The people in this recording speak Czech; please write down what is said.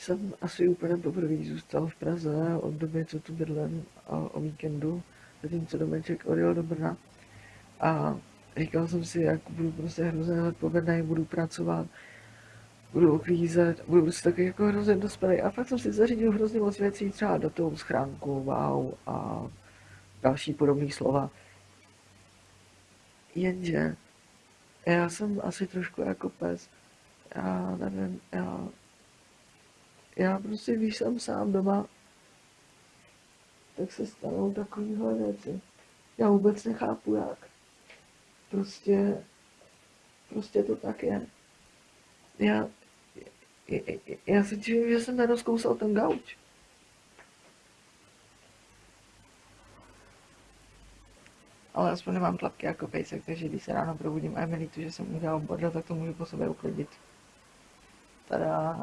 jsem asi úplně poprvé zůstal v Praze od doby, co tu bydlím a o víkendu, zatímco domeček odjel do Brna. A říkal jsem si, jak budu prostě hrozně odpovědný, budu pracovat, budu uklízet, budu prostě taky jako hrozně dospělý. A fakt jsem si zařídil hrozně moc věcí, třeba do toho schránku, wow a další podobné slova. Jenže já jsem asi trošku jako pes. Já nevím, já, já prostě, když jsem sám doma, tak se stanou takovéhle věci. Já vůbec nechápu jak. Prostě, prostě to tak je. Já, já si divím, že jsem nerozkousal ten gauč. Ale aspoň nemám tlapky jako pejsek, takže když se ráno probudím a je mi že jsem udělal bordel, tak to můžu po sobě uklidit. Tada.